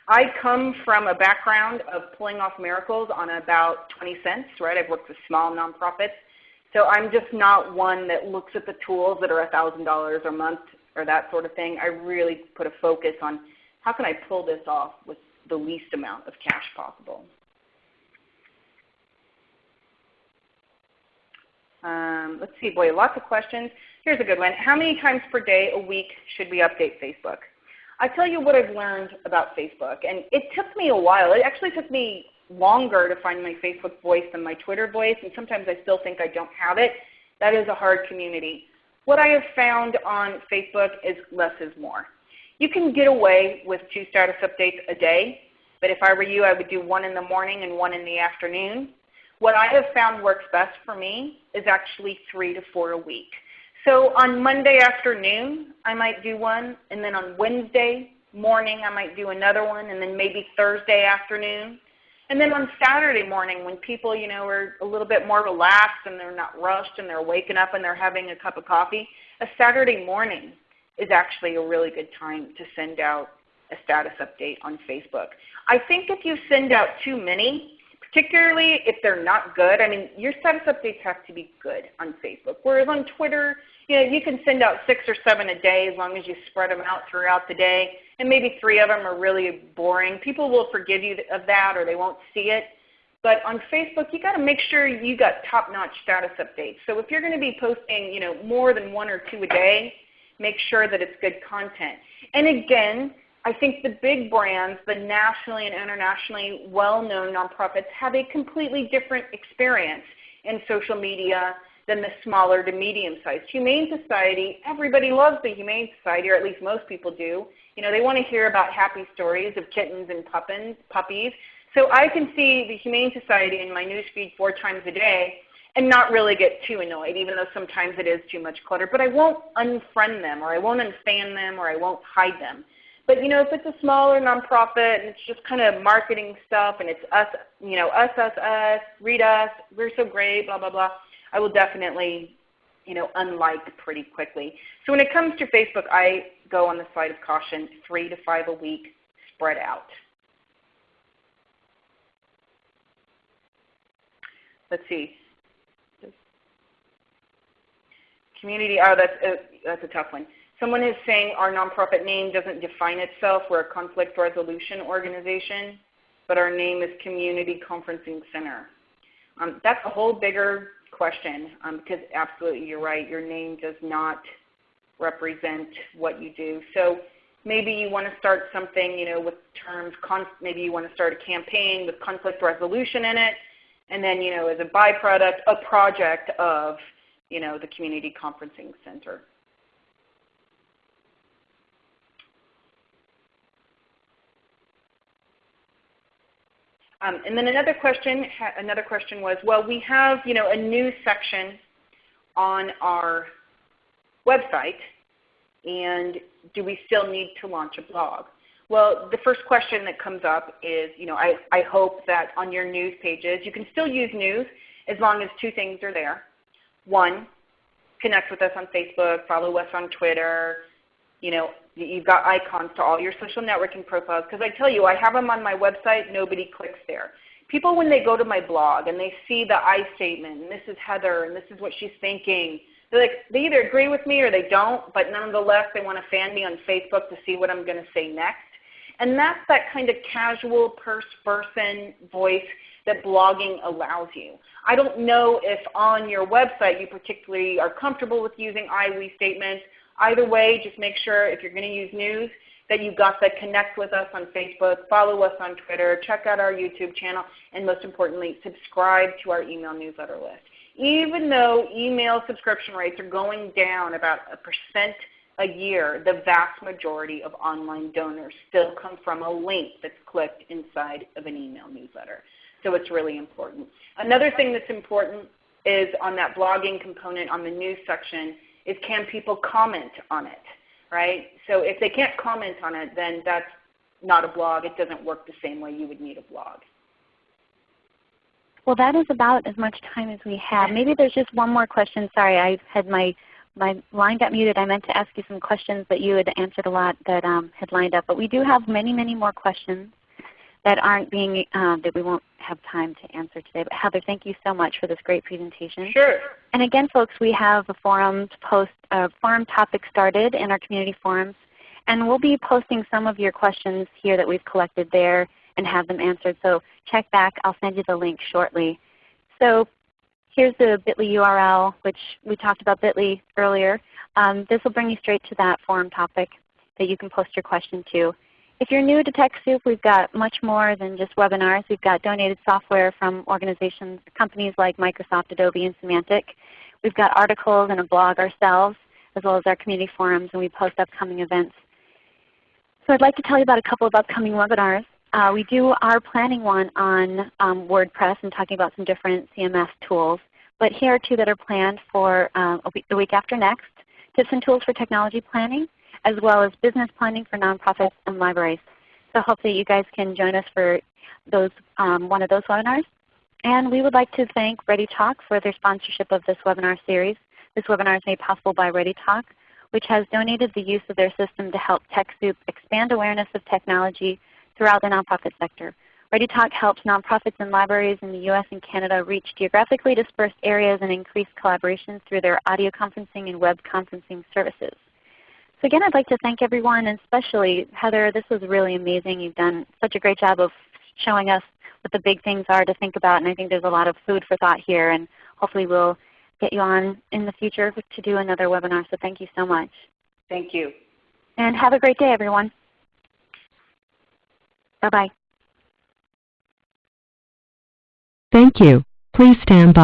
I come from a background of pulling off miracles on about 20 cents, right? I've worked with small nonprofits. So I'm just not one that looks at the tools that are $1,000 a month or that sort of thing. I really put a focus on how can I pull this off with the least amount of cash possible. Um, let's see, boy, lots of questions. Here's a good one. How many times per day a week should we update Facebook? I tell you what I've learned about Facebook, and it took me a while. It actually took me longer to find my Facebook voice than my Twitter voice, and sometimes I still think I don't have it. That is a hard community. What I have found on Facebook is less is more. You can get away with two status updates a day, but if I were you, I would do one in the morning and one in the afternoon. What I have found works best for me is actually three to four a week. So on Monday afternoon, I might do one, and then on Wednesday morning, I might do another one, and then maybe Thursday afternoon. And then on Saturday morning when people you know, are a little bit more relaxed and they're not rushed and they're waking up and they're having a cup of coffee, a Saturday morning is actually a really good time to send out a status update on Facebook. I think if you send out too many, particularly if they're not good. I mean, your status updates have to be good on Facebook. Whereas on Twitter, you know, you can send out six or seven a day as long as you spread them out throughout the day. And maybe three of them are really boring. People will forgive you of that or they won't see it. But on Facebook, you got to make sure you got top-notch status updates. So if you're going to be posting, you know, more than one or two a day, make sure that it's good content. And again, I think the big brands, the nationally and internationally well-known nonprofits have a completely different experience in social media than the smaller to medium-sized. Humane Society, everybody loves the Humane Society, or at least most people do. You know, they want to hear about happy stories of kittens and puppins, puppies. So I can see the Humane Society in my newsfeed four times a day and not really get too annoyed, even though sometimes it is too much clutter. But I won't unfriend them, or I won't unfan them, or I won't hide them. But you know, if it's a smaller nonprofit and it's just kind of marketing stuff and it's us, you know, us, us, us, read us, we're so great, blah, blah, blah, I will definitely, you know, unlike pretty quickly. So when it comes to Facebook, I go on the side of caution, three to five a week, spread out. Let's see. Community, oh, that's a, that's a tough one. Someone is saying our nonprofit name doesn't define itself. We're a conflict resolution organization, but our name is Community Conferencing Center. Um, that's a whole bigger question um, because absolutely you're right. Your name does not represent what you do. So maybe you want to start something you know, with terms, maybe you want to start a campaign with conflict resolution in it, and then you know, as a byproduct, a project of you know, the Community Conferencing Center. Um, and then another question, another question was, well, we have you know, a news section on our website, and do we still need to launch a blog? Well, the first question that comes up is, you know, I, I hope that on your news pages, you can still use news as long as two things are there. One, connect with us on Facebook, follow us on Twitter, you know, you've got icons to all your social networking profiles. Because I tell you, I have them on my website. Nobody clicks there. People, when they go to my blog and they see the I statement, and this is Heather, and this is what she's thinking, they're like, they either agree with me or they don't, but nonetheless, they want to fan me on Facebook to see what I'm going to say next. And that's that kind of casual person voice that blogging allows you. I don't know if on your website you particularly are comfortable with using I, we statements, Either way, just make sure if you're going to use news that you have got that connect with us on Facebook, follow us on Twitter, check out our YouTube channel, and most importantly, subscribe to our email newsletter list. Even though email subscription rates are going down about a percent a year, the vast majority of online donors still come from a link that's clicked inside of an email newsletter. So it's really important. Another thing that's important is on that blogging component on the news section is can people comment on it, right? So if they can't comment on it, then that's not a blog. It doesn't work the same way you would need a blog. Well, that is about as much time as we have. Maybe there's just one more question. Sorry, I had my my line got muted. I meant to ask you some questions, but you had answered a lot that um, had lined up. But we do have many, many more questions that aren't being um, that we won't have time to answer today. But Heather, thank you so much for this great presentation. Sure. And again, folks, we have a forum post uh, forum topic started in our community forums, and we'll be posting some of your questions here that we've collected there and have them answered. So check back. I'll send you the link shortly. So here's the bit.ly URL, which we talked about bit.ly earlier. Um, this will bring you straight to that forum topic that you can post your question to. If you're new to TechSoup, we've got much more than just webinars. We've got donated software from organizations, companies like Microsoft, Adobe, and Symantec. We've got articles and a blog ourselves, as well as our community forums, and we post upcoming events. So I'd like to tell you about a couple of upcoming webinars. Uh, we do are planning one on um, WordPress and talking about some different CMS tools. But here are two that are planned for uh, week, the week after next, tips and tools for technology planning as well as business planning for nonprofits and libraries. So hopefully you guys can join us for those, um, one of those webinars. And we would like to thank ReadyTalk for their sponsorship of this webinar series. This webinar is made possible by ReadyTalk, which has donated the use of their system to help TechSoup expand awareness of technology throughout the nonprofit sector. ReadyTalk helps nonprofits and libraries in the U.S. and Canada reach geographically dispersed areas and increase collaboration through their audio conferencing and web conferencing services. So again, I'd like to thank everyone, and especially Heather. This was really amazing. You've done such a great job of showing us what the big things are to think about, and I think there's a lot of food for thought here. And hopefully we'll get you on in the future to do another webinar. So thank you so much. Thank you. And have a great day, everyone. Bye-bye. Thank you. Please stand by.